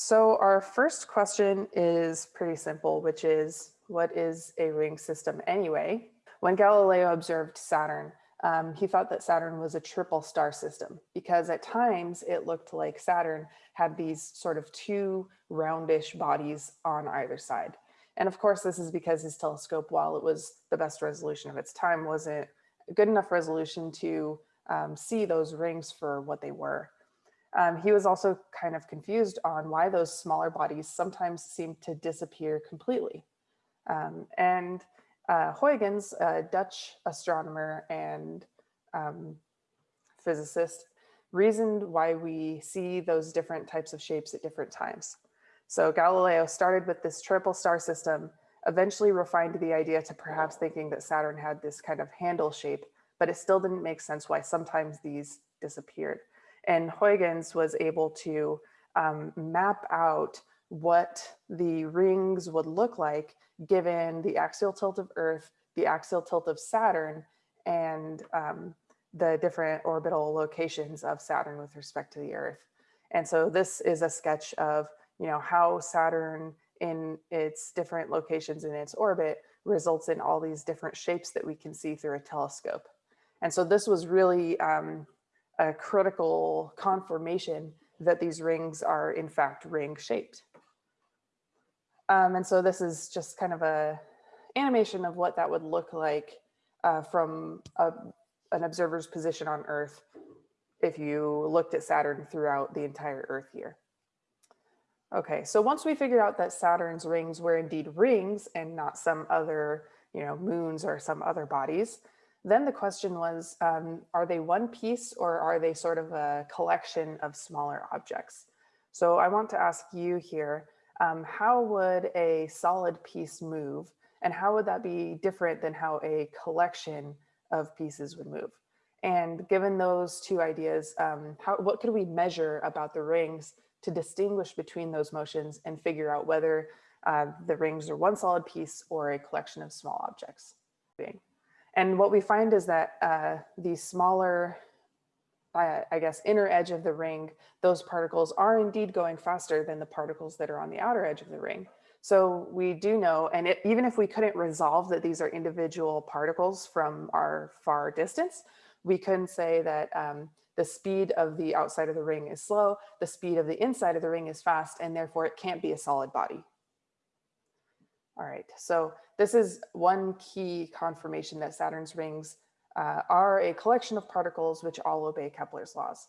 So our first question is pretty simple, which is what is a ring system anyway? When Galileo observed Saturn, um, he thought that Saturn was a triple star system because at times it looked like Saturn had these sort of two roundish bodies on either side. And of course, this is because his telescope, while it was the best resolution of its time, wasn't good enough resolution to um, see those rings for what they were. Um, he was also kind of confused on why those smaller bodies sometimes seem to disappear completely. Um, and uh, Huygens, a Dutch astronomer and um, physicist, reasoned why we see those different types of shapes at different times. So Galileo started with this triple star system, eventually refined the idea to perhaps thinking that Saturn had this kind of handle shape, but it still didn't make sense why sometimes these disappeared. And Huygens was able to um, map out what the rings would look like given the axial tilt of Earth, the axial tilt of Saturn, and um, the different orbital locations of Saturn with respect to the Earth. And so this is a sketch of you know, how Saturn in its different locations in its orbit results in all these different shapes that we can see through a telescope. And so this was really um, a critical confirmation that these rings are in fact ring shaped. Um, and so this is just kind of a animation of what that would look like uh, from a, an observer's position on Earth if you looked at Saturn throughout the entire Earth year. Okay, so once we figured out that Saturn's rings were indeed rings and not some other, you know, moons or some other bodies, then the question was, um, are they one piece or are they sort of a collection of smaller objects? So I want to ask you here, um, how would a solid piece move and how would that be different than how a collection of pieces would move? And given those two ideas, um, how, what could we measure about the rings to distinguish between those motions and figure out whether uh, the rings are one solid piece or a collection of small objects? And what we find is that uh, the smaller, uh, I guess, inner edge of the ring, those particles are indeed going faster than the particles that are on the outer edge of the ring. So we do know, and it, even if we couldn't resolve that these are individual particles from our far distance, we can say that um, the speed of the outside of the ring is slow, the speed of the inside of the ring is fast, and therefore it can't be a solid body. All right, so this is one key confirmation that Saturn's rings uh, are a collection of particles which all obey Kepler's laws.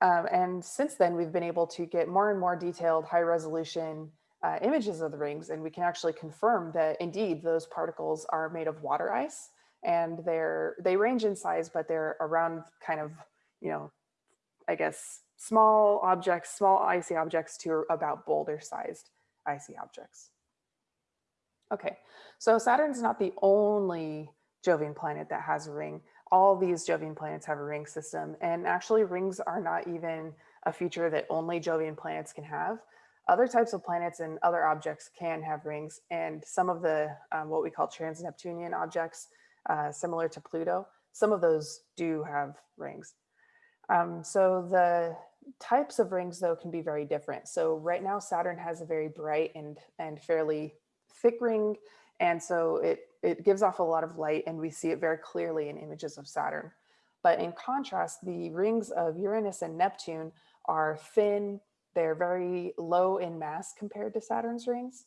Um, and since then, we've been able to get more and more detailed high resolution uh, images of the rings, and we can actually confirm that indeed those particles are made of water ice and they're they range in size, but they're around kind of, you know, I guess small objects, small icy objects to about boulder sized icy objects. Okay, so Saturn's not the only Jovian planet that has a ring. All these Jovian planets have a ring system and actually rings are not even a feature that only Jovian planets can have. Other types of planets and other objects can have rings and some of the um, what we call trans-Neptunian objects uh, similar to Pluto, some of those do have rings. Um, so the types of rings though can be very different. So right now Saturn has a very bright and, and fairly thick ring. And so it, it gives off a lot of light and we see it very clearly in images of Saturn. But in contrast, the rings of Uranus and Neptune are thin, they're very low in mass compared to Saturn's rings,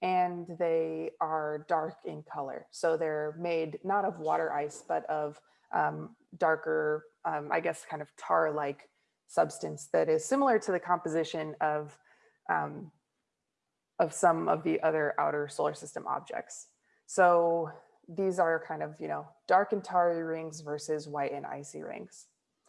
and they are dark in color. So they're made not of water ice, but of um, darker, um, I guess, kind of tar-like substance that is similar to the composition of um, of some of the other outer solar system objects. So these are kind of, you know, dark and tarry rings versus white and icy rings.